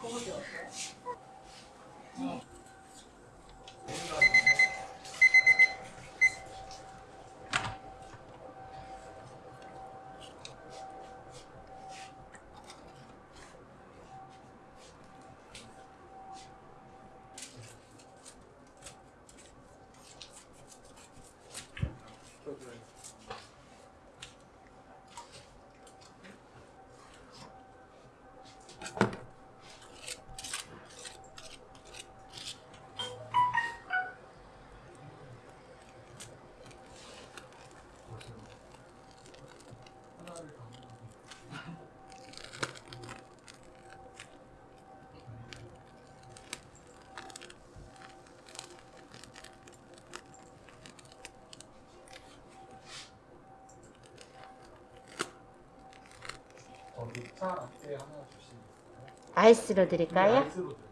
抠脚趾。嗯。 녹차 라떼 하나 주시면 아이스로 네, 드릴까요? 아이스로 드릴게요.